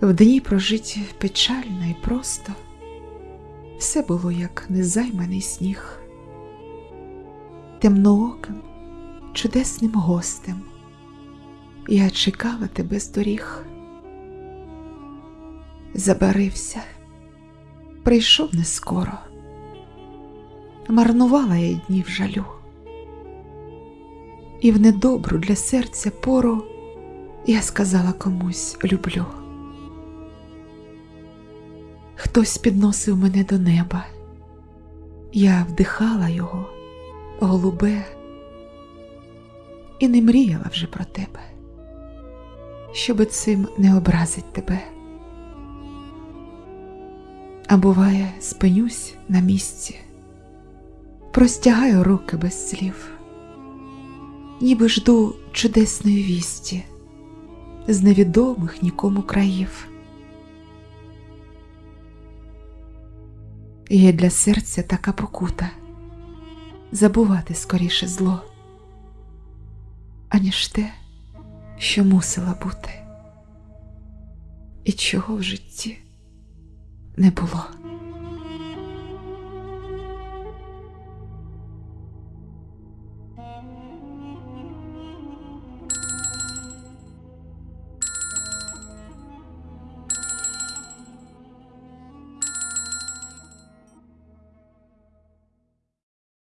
В дні прожиті печально і просто, все було як незайманий сніг, темнооким, чудесним гостем. Я чекала тебе з доріг, забарився, прийшов не скоро, марнувала я днів жалю, і в недобру для серця пору я сказала комусь люблю. Хтось підносив мене до неба, я вдихала його, голубе, і не мріяла вже про тебе, щоби цим не образить тебе. А буває, спинюсь на місці, простягаю руки без слів, ніби жду чудесної вісті з невідомих нікому країв. Є для серця така покута забувати скоріше зло, аніж те, що мусила бути, і чого в житті не було.